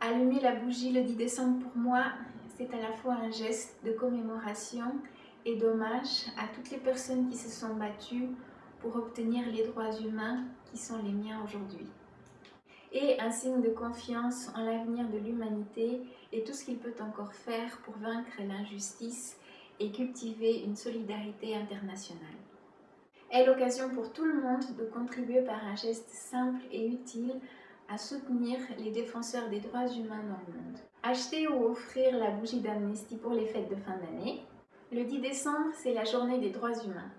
Allumer la bougie le 10 décembre pour moi, c'est à la fois un geste de commémoration et d'hommage à toutes les personnes qui se sont battues pour obtenir les droits humains qui sont les miens aujourd'hui. Et un signe de confiance en l'avenir de l'humanité et tout ce qu'il peut encore faire pour vaincre l'injustice et cultiver une solidarité internationale. Est l'occasion pour tout le monde de contribuer par un geste simple et utile à soutenir les défenseurs des droits humains dans le monde. Acheter ou offrir la bougie d'amnistie pour les fêtes de fin d'année. Le 10 décembre, c'est la journée des droits humains.